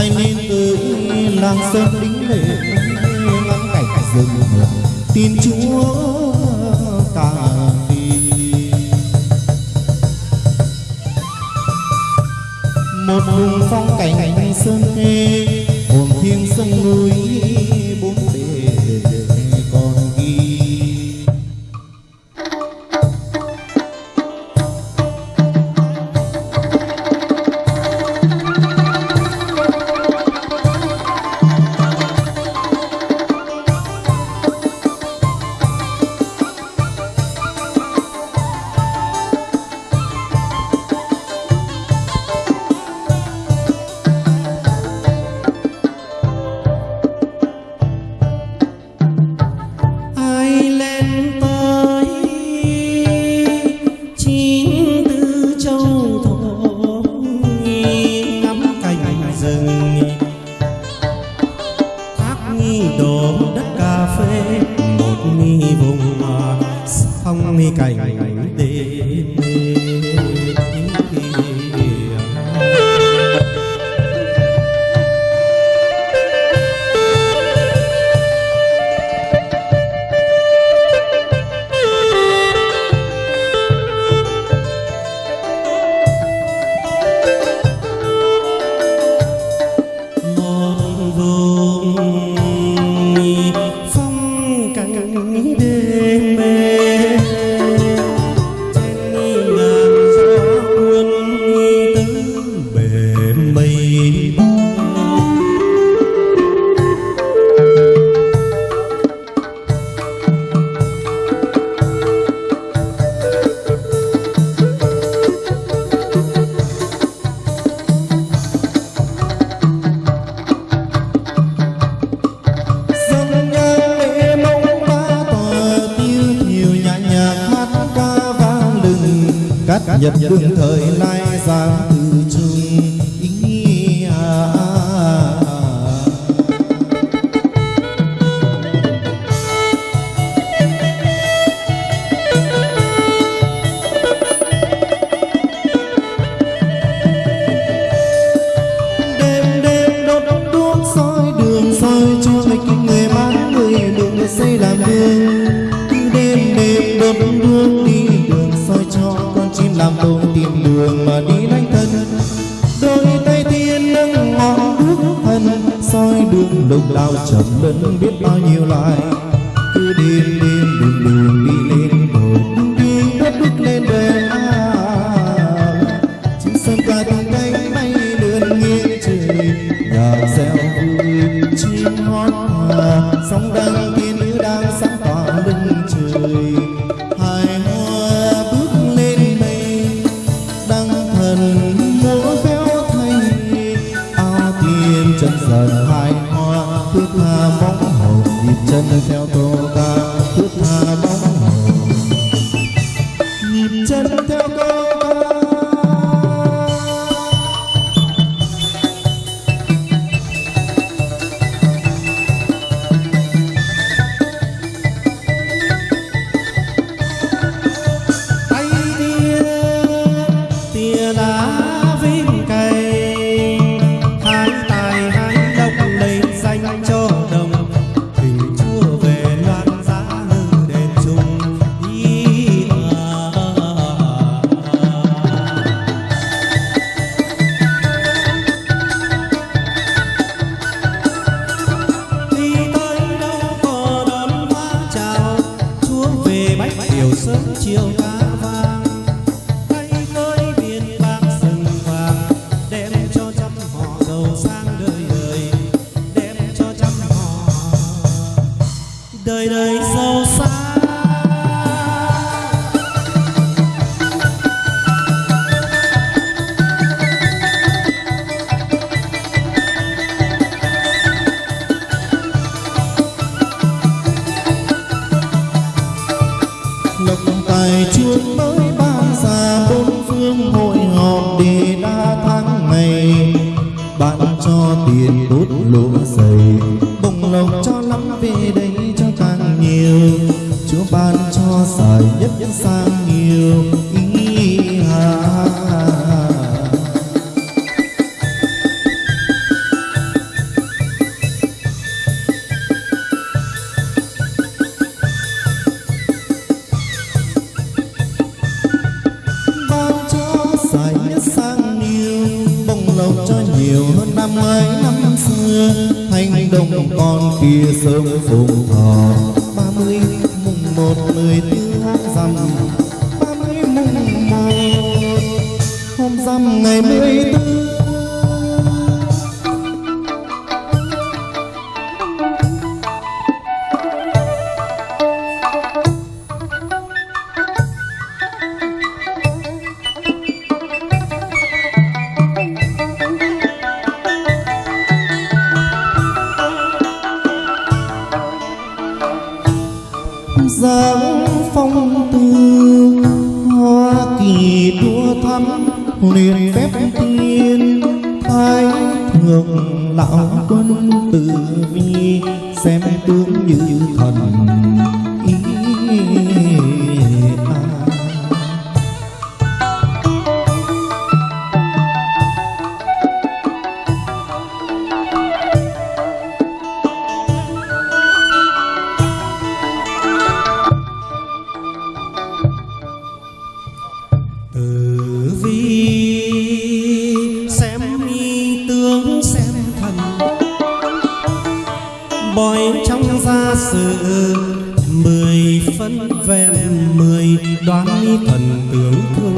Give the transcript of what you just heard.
anh nên tới làng sơn đính lệ, ngắm cảnh rừng. Tin chúa cả vì. Một vùng phong cảnh sơn khê hồn thiêng sông núi, bốn phê một nghi vùng phong nghi cảnh đêm. Lừng cắt nhật đương thời nay giang từ chung ý à. đêm đêm đốt đuốc soi đường, soi cho mình người mang người đừng xây làm hương đường mà đi lánh thân đôi tay thiên nâng ngọn đuốc thân soi đường lục lao chậm lẫn biết bao nhiêu lại. Cứ đêm đêm đường đường đi lên bờ đi đốt bước lên về à chim sơn ca tung cánh bay lượn nghiêng trời, nhạc reo vui chim hót hòa sóng chân dần hai hoa. Thước tha bóng hồng nhịp chân theo tôi sớm chiều ca vang. Tay tới biển bạc rừng vàng đem cho trăm họ giàu sang đời đời, đem cho trăm họ đời đời giàu sang. Tiền tốt lỗ dày bồng lộc cho lắm, về đây cho càng nhiều. Chúa ban cho xài nhất sang nhiều. Hơn năm xưa thanh đồng con kia sớm phùng thọ ba mươi mùng một mười tư dằm ba mươi mùng một, hôm dằm ngày mười tư dáng phong tư. Hoa kỳ đua thắm liền phép tiên thái thượng lão quân tử vi, xem tướng như thần. ven mười đoán thần tướng thương